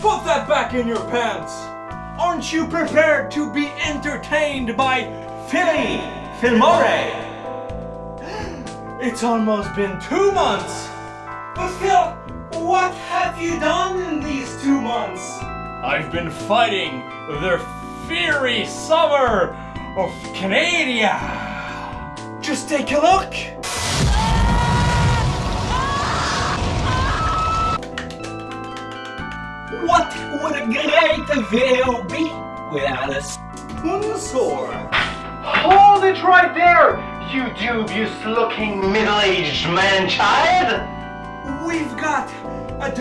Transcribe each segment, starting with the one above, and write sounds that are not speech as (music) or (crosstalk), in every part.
Put that back in your pants! Aren't you prepared to be entertained by Philly Filmore? (gasps) It's almost been two months! But Phil, what have you done in these two months? I've been fighting the fiery summer of Canada! Just take a look! What would a great video be without a sponsor? Hold it right there, you dubious looking middle-aged man-child! We've got a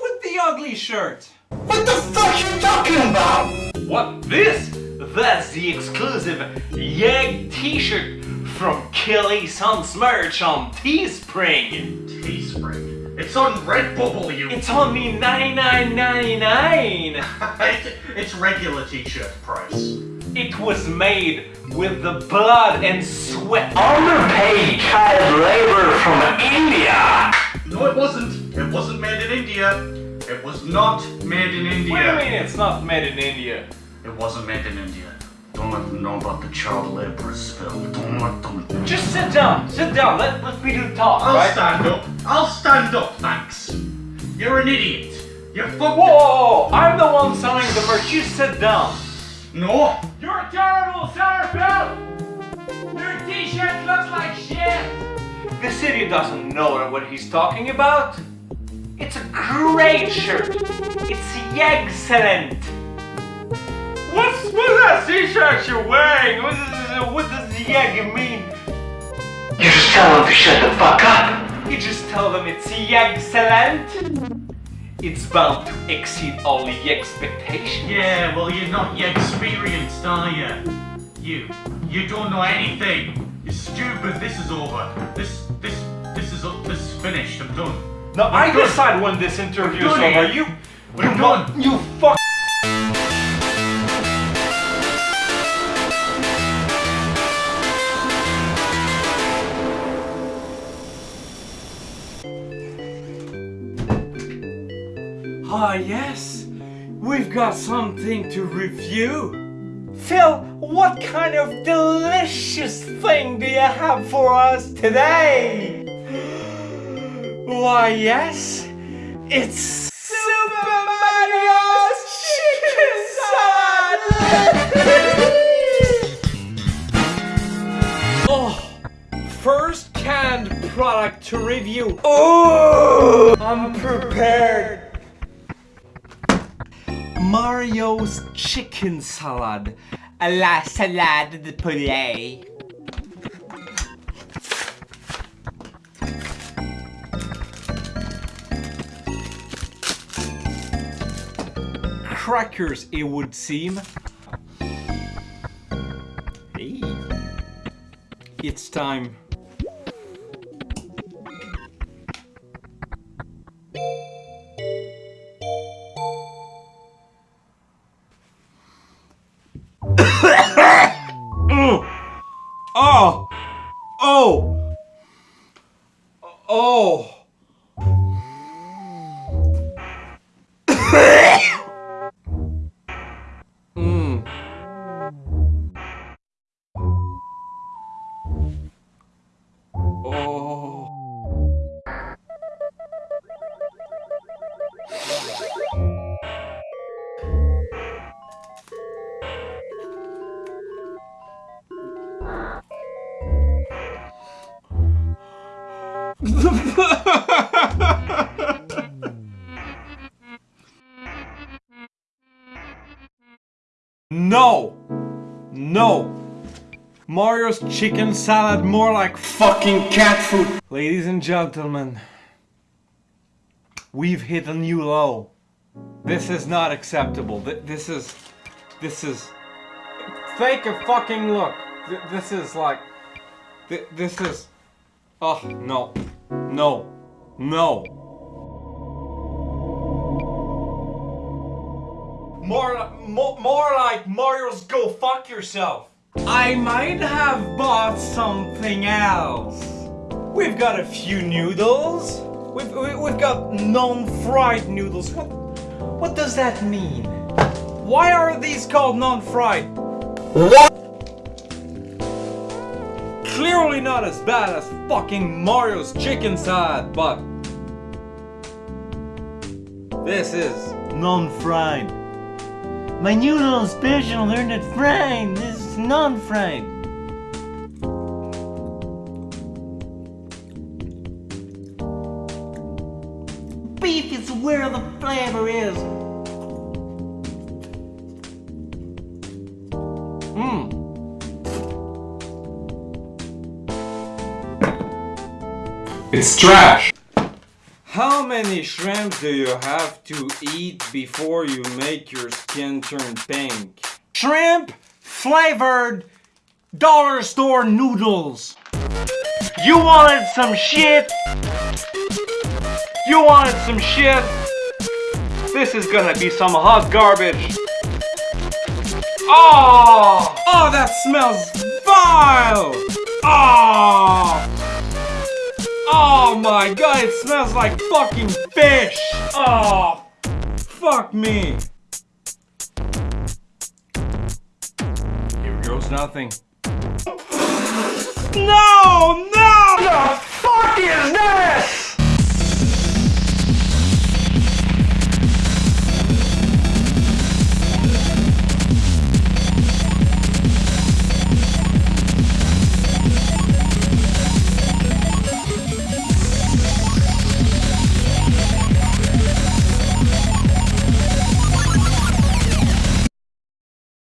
with the ugly shirt? Talking about? What? This? That's the exclusive Yeg t-shirt from Kelly Sun's merch on Teespring. Teespring. It's on Redbubble, you. It's only $99.99. (laughs) it's, it's regular t-shirt price. It was made with the blood and sweat. Underpaid child labor from India! No, it wasn't. It wasn't made in India. It was not made in India. What do you mean it's not made in India? It wasn't made in India. Don't let them know about the child labor Phil. Don't let them. Just sit down, sit down, let, let me do the talk, I'll right? stand up. I'll stand up, thanks. You're an idiot. You're fucking. Whoa, I'm the one selling the merch, you sit down. No. You're terrible, Phil! Your t-shirt looks like shit! This idiot doesn't know what he's talking about. It's a great shirt. It's excellent. What's, what's that t-shirt you're wearing? What does, what does yeg mean? You just tell them to shut the fuck up! You just tell them it's excellent. It's bound to exceed all the expectations. Yeah, well, you're not yet experienced, are you? You. You don't know anything. You're stupid. This is over. This, this, this is, this is finished. I'm done. Now I decide when this interview is over. You, We're you, done. you fuck. Ah yes, we've got something to review. Phil, what kind of delicious thing do you have for us today? Why yes, it's Super Mario's Chicken Salad! (laughs) oh, first canned product to review. Oh, I'm prepared. Mario's chicken salad. A la salade de poulet. Crackers, it would seem. Hey. It's time. (laughs) no! No! Mario's chicken salad more like fucking cat food. Ladies and gentlemen, we've hit a new low. This is not acceptable. Th- This is, this is, take a fucking look. This is like, this is, oh no, no, no. More, more, more like Mario's Go Fuck Yourself. I might have bought something else. We've got a few noodles. We've, we- we've got non-fried noodles. What, what does that mean? Why are these called non-fried? What? Clearly not as bad as fucking Mario's chicken side, but this is non-fried. My new little special, they're not fried. This is non-fried. Beef is where the flavor is. It's trash. How many shrimp do you have to eat before you make your skin turn pink? Shrimp flavored dollar store noodles. You wanted some shit? You wanted some shit? This is gonna be some hot garbage. Oh! Oh, that smells vile! Oh! My god, it smells like fucking fish! Oh, fuck me! Here goes nothing. No,